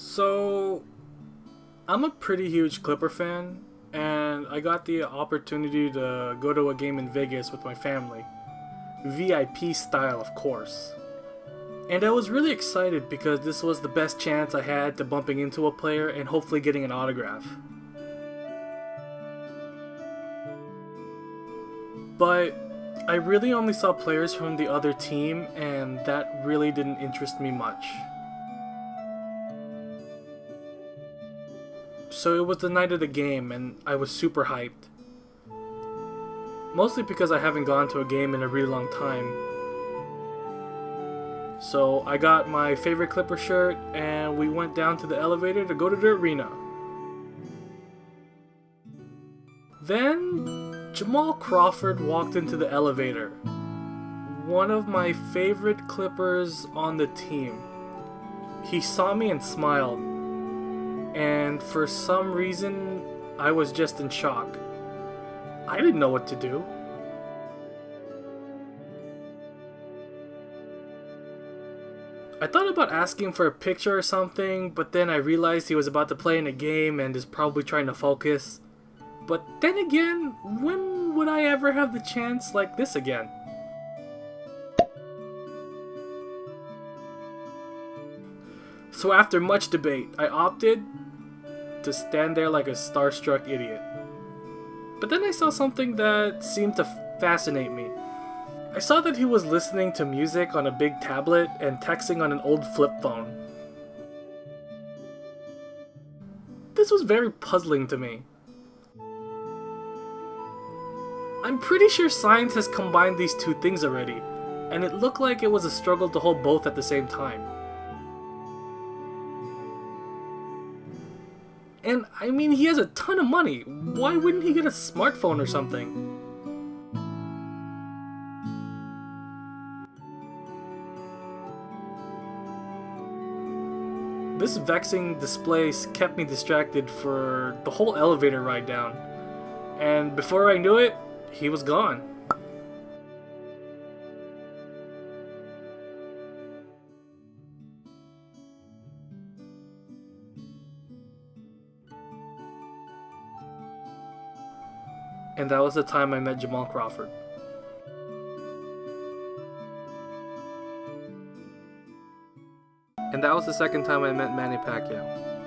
So, I'm a pretty huge Clipper fan, and I got the opportunity to go to a game in Vegas with my family. VIP style, of course. And I was really excited because this was the best chance I had to bumping into a player and hopefully getting an autograph. But I really only saw players from the other team and that really didn't interest me much. So it was the night of the game and I was super hyped. Mostly because I haven't gone to a game in a really long time. So I got my favorite Clipper shirt and we went down to the elevator to go to the arena. Then Jamal Crawford walked into the elevator. One of my favorite Clippers on the team. He saw me and smiled and for some reason, I was just in shock. I didn't know what to do. I thought about asking for a picture or something, but then I realized he was about to play in a game and is probably trying to focus. But then again, when would I ever have the chance like this again? So after much debate, I opted to stand there like a starstruck idiot. But then I saw something that seemed to fascinate me. I saw that he was listening to music on a big tablet and texting on an old flip phone. This was very puzzling to me. I'm pretty sure science has combined these two things already, and it looked like it was a struggle to hold both at the same time. And I mean, he has a ton of money. Why wouldn't he get a smartphone or something? This vexing display kept me distracted for the whole elevator ride down. And before I knew it, he was gone. And that was the time I met Jamal Crawford. And that was the second time I met Manny Pacquiao.